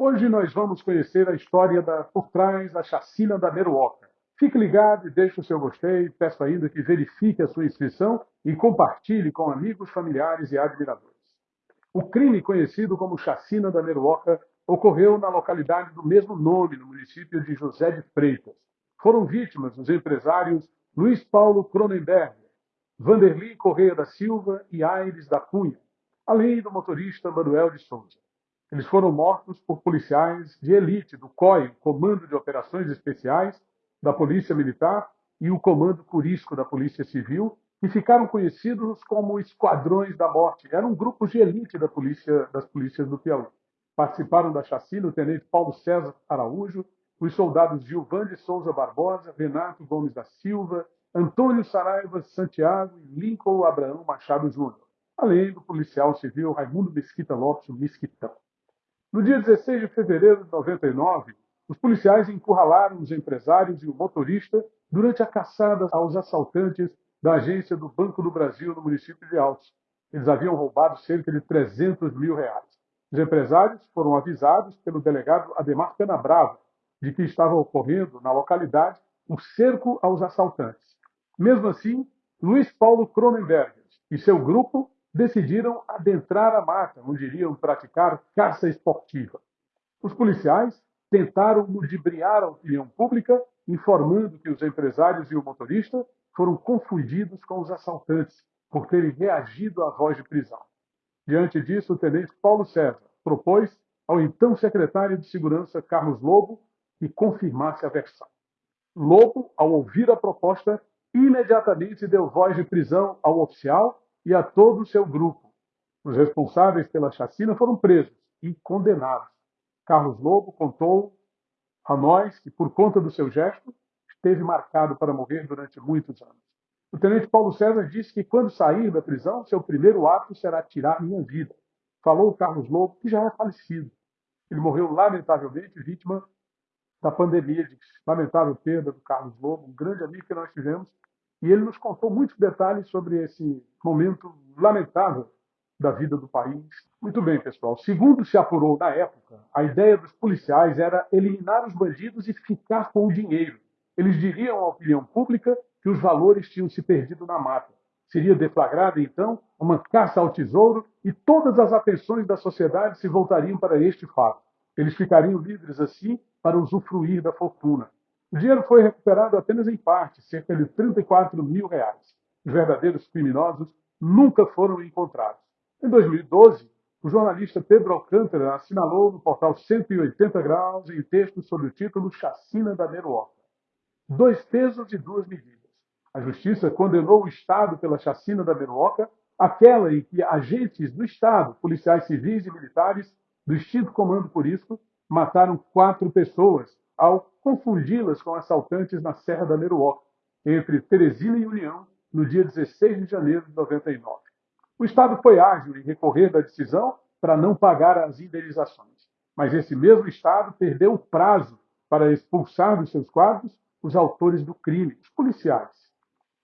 Hoje nós vamos conhecer a história da, por trás da chacina da Meruoca. Fique ligado e deixe o seu gostei. Peço ainda que verifique a sua inscrição e compartilhe com amigos, familiares e admiradores. O crime conhecido como chacina da Meruoca ocorreu na localidade do mesmo nome, no município de José de Freitas. Foram vítimas os empresários Luiz Paulo Cronenberg, Vanderli Correia da Silva e Aires da Cunha, além do motorista Manuel de Souza. Eles foram mortos por policiais de elite do COI, Comando de Operações Especiais da Polícia Militar, e o Comando Curisco da Polícia Civil, que ficaram conhecidos como Esquadrões da Morte. Eram grupos de elite da polícia, das polícias do Piauí. Participaram da chacina o tenente Paulo César Araújo, os soldados Gilvan de Souza Barbosa, Renato Gomes da Silva, Antônio Saraiva Santiago e Lincoln Abraão Machado Júnior, além do policial civil Raimundo Mesquita Lopes, Mesquitão. No dia 16 de fevereiro de 99, os policiais encurralaram os empresários e o motorista durante a caçada aos assaltantes da agência do Banco do Brasil no município de Altos. Eles haviam roubado cerca de 300 mil reais. Os empresários foram avisados pelo delegado Ademar Canabrava de que estava ocorrendo na localidade um cerco aos assaltantes. Mesmo assim, Luiz Paulo Cronenberg e seu grupo decidiram adentrar a mata, onde iriam praticar caça esportiva. Os policiais tentaram ludibriar a opinião pública, informando que os empresários e o motorista foram confundidos com os assaltantes por terem reagido à voz de prisão. Diante disso, o tenente Paulo César propôs ao então secretário de Segurança, Carlos Lobo, que confirmasse a versão. Lobo, ao ouvir a proposta, imediatamente deu voz de prisão ao oficial e a todo o seu grupo. Os responsáveis pela chacina foram presos e condenados. Carlos Lobo contou a nós que, por conta do seu gesto, esteve marcado para morrer durante muitos anos. O tenente Paulo César disse que, quando sair da prisão, seu primeiro ato será tirar minha vida. Falou o Carlos Lobo, que já é falecido. Ele morreu lamentavelmente vítima da pandemia, de lamentável perda do Carlos Lobo, um grande amigo que nós tivemos e ele nos contou muitos detalhes sobre esse momento lamentável da vida do país. Muito bem, pessoal. Segundo se apurou na época, a ideia dos policiais era eliminar os bandidos e ficar com o dinheiro. Eles diriam à opinião pública que os valores tinham se perdido na mata. Seria deflagrada, então, uma caça ao tesouro e todas as atenções da sociedade se voltariam para este fato. Eles ficariam livres, assim, para usufruir da fortuna. O dinheiro foi recuperado apenas em parte, cerca de 34 mil reais. Os verdadeiros criminosos nunca foram encontrados. Em 2012, o jornalista Pedro Alcântara assinalou no portal 180 Graus em texto sob o título Chacina da Meruoca. Dois pesos e duas medidas. A justiça condenou o Estado pela chacina da Meruoca, aquela em que agentes do Estado, policiais civis e militares do extinto Comando Purisco, mataram quatro pessoas ao confundi-las com assaltantes na Serra da Meruoca, entre Teresina e União, no dia 16 de janeiro de 99. O Estado foi ágil em recorrer da decisão para não pagar as indenizações, mas esse mesmo Estado perdeu o prazo para expulsar dos seus quadros os autores do crime, os policiais.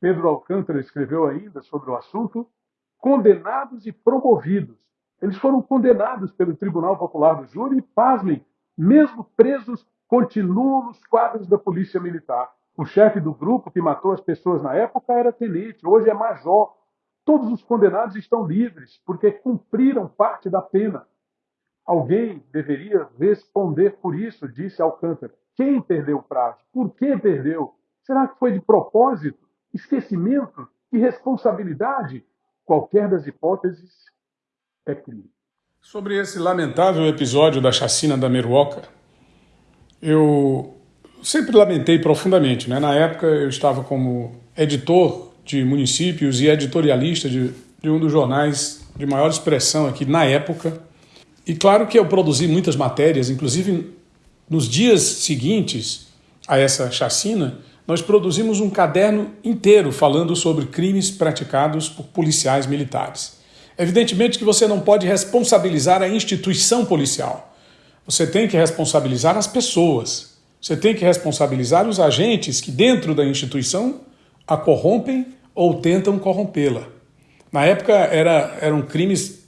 Pedro Alcântara escreveu ainda sobre o assunto, condenados e promovidos. Eles foram condenados pelo Tribunal Popular do Júri e, pasmem, mesmo presos continuam nos quadros da Polícia Militar. O chefe do grupo que matou as pessoas na época era tenente, hoje é major. Todos os condenados estão livres porque cumpriram parte da pena. Alguém deveria responder por isso, disse Alcântara. Quem perdeu o prazo? Por que perdeu? Será que foi de propósito? Esquecimento? Irresponsabilidade? Qualquer das hipóteses é crime. Sobre esse lamentável episódio da chacina da Meruoca, eu sempre lamentei profundamente. Né? Na época, eu estava como editor de municípios e editorialista de, de um dos jornais de maior expressão aqui na época. E claro que eu produzi muitas matérias, inclusive nos dias seguintes a essa chacina, nós produzimos um caderno inteiro falando sobre crimes praticados por policiais militares. Evidentemente que você não pode responsabilizar a instituição policial. Você tem que responsabilizar as pessoas. Você tem que responsabilizar os agentes que, dentro da instituição, a corrompem ou tentam corrompê-la. Na época era, eram crimes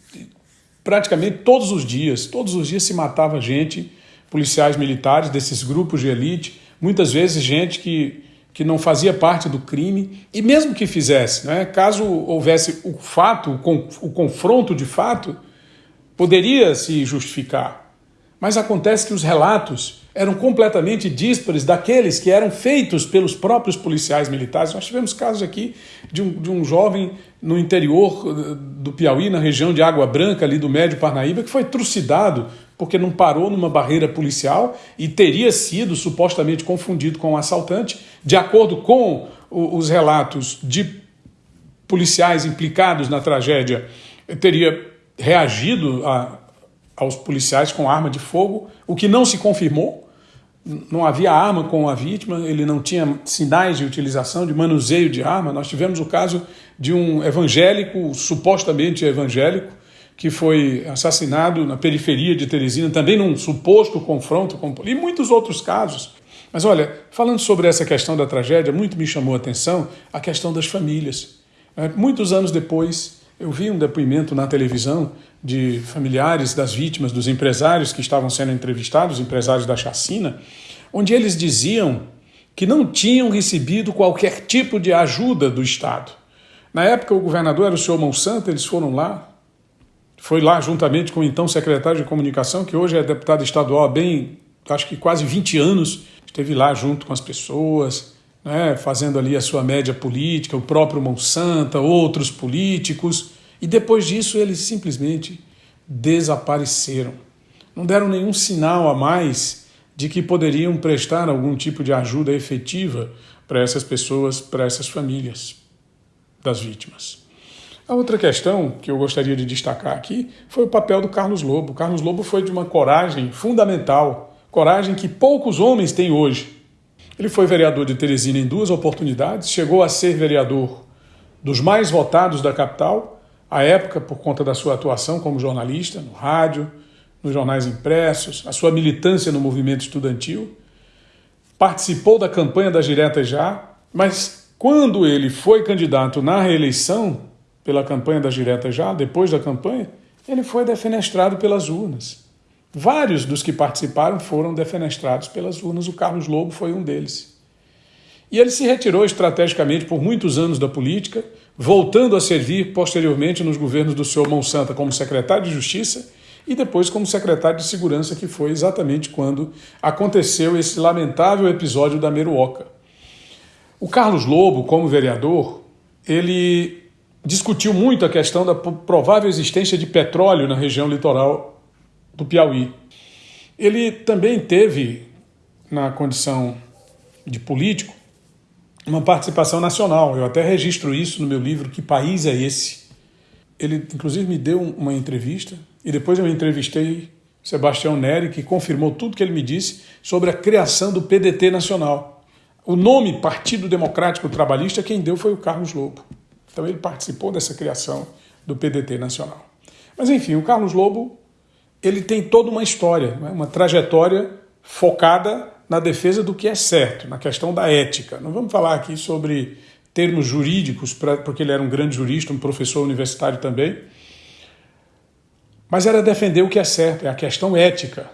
praticamente todos os dias. Todos os dias se matava gente, policiais militares desses grupos de elite, muitas vezes gente que, que não fazia parte do crime, e mesmo que fizesse, né, caso houvesse o fato, o, o confronto de fato, poderia se justificar. Mas acontece que os relatos eram completamente díspares daqueles que eram feitos pelos próprios policiais militares. Nós tivemos casos aqui de um, de um jovem no interior eh, do Piauí, na região de Água Branca, ali do Médio Parnaíba, que foi trucidado porque não parou numa barreira policial e teria sido supostamente confundido com um assaltante, de acordo com os relatos de policiais implicados na tragédia, teria reagido a, aos policiais com arma de fogo, o que não se confirmou, não havia arma com a vítima, ele não tinha sinais de utilização, de manuseio de arma. Nós tivemos o caso de um evangélico, supostamente evangélico, que foi assassinado na periferia de Teresina, também num suposto confronto com e muitos outros casos. Mas olha, falando sobre essa questão da tragédia, muito me chamou a atenção a questão das famílias. É, muitos anos depois, eu vi um depoimento na televisão de familiares das vítimas, dos empresários que estavam sendo entrevistados, empresários da chacina, onde eles diziam que não tinham recebido qualquer tipo de ajuda do Estado. Na época, o governador era o senhor Monsanto, eles foram lá, foi lá juntamente com o então secretário de comunicação, que hoje é deputado estadual há bem, acho que quase 20 anos, esteve lá junto com as pessoas, né, fazendo ali a sua média política, o próprio Monsanto, outros políticos, e depois disso eles simplesmente desapareceram. Não deram nenhum sinal a mais de que poderiam prestar algum tipo de ajuda efetiva para essas pessoas, para essas famílias das vítimas. A outra questão que eu gostaria de destacar aqui foi o papel do Carlos Lobo. O Carlos Lobo foi de uma coragem fundamental, coragem que poucos homens têm hoje. Ele foi vereador de Teresina em duas oportunidades, chegou a ser vereador dos mais votados da capital, à época por conta da sua atuação como jornalista, no rádio, nos jornais impressos, a sua militância no movimento estudantil. Participou da campanha das diretas já, mas quando ele foi candidato na reeleição pela campanha das diretas já, depois da campanha, ele foi defenestrado pelas urnas. Vários dos que participaram foram defenestrados pelas urnas, o Carlos Lobo foi um deles. E ele se retirou estrategicamente por muitos anos da política, voltando a servir posteriormente nos governos do senhor Monsanto como secretário de Justiça e depois como secretário de Segurança, que foi exatamente quando aconteceu esse lamentável episódio da Meruoca. O Carlos Lobo, como vereador, ele discutiu muito a questão da provável existência de petróleo na região litoral do Piauí. Ele também teve, na condição de político, uma participação nacional. Eu até registro isso no meu livro Que País é Esse? Ele, inclusive, me deu uma entrevista e depois eu entrevistei Sebastião Neri, que confirmou tudo que ele me disse sobre a criação do PDT nacional. O nome Partido Democrático Trabalhista, quem deu foi o Carlos Lobo. Então ele participou dessa criação do PDT nacional. Mas enfim, o Carlos Lobo ele tem toda uma história, né? uma trajetória focada na defesa do que é certo, na questão da ética. Não vamos falar aqui sobre termos jurídicos, porque ele era um grande jurista, um professor universitário também, mas era defender o que é certo, é a questão ética,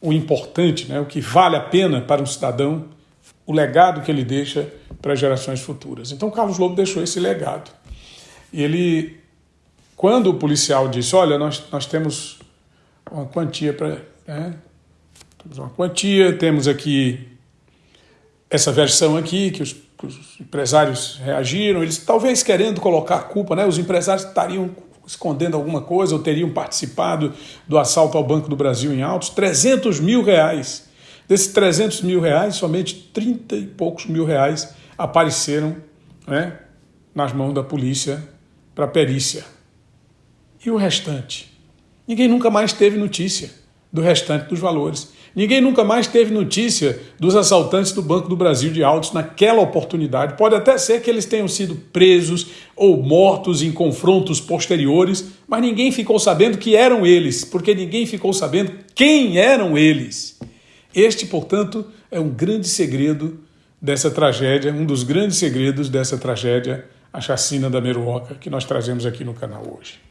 o importante, né? o que vale a pena para um cidadão, o legado que ele deixa para gerações futuras. Então Carlos Lobo deixou esse legado. E ele, quando o policial disse, olha, nós, nós temos uma quantia para. Né? Temos uma quantia, temos aqui essa versão aqui que os, os, empresários reagiram, eles talvez querendo colocar a culpa, né? Os empresários estariam escondendo alguma coisa ou teriam participado do assalto ao Banco do Brasil em Altos, 300 mil reais. Desses 300 mil reais, somente 30 e poucos mil reais apareceram né, nas mãos da polícia para perícia. E o restante? Ninguém nunca mais teve notícia do restante dos valores. Ninguém nunca mais teve notícia dos assaltantes do Banco do Brasil de Autos naquela oportunidade. Pode até ser que eles tenham sido presos ou mortos em confrontos posteriores, mas ninguém ficou sabendo que eram eles, porque ninguém ficou sabendo quem eram eles. Este, portanto, é um grande segredo dessa tragédia, um dos grandes segredos dessa tragédia, a chacina da Meruoca, que nós trazemos aqui no canal hoje.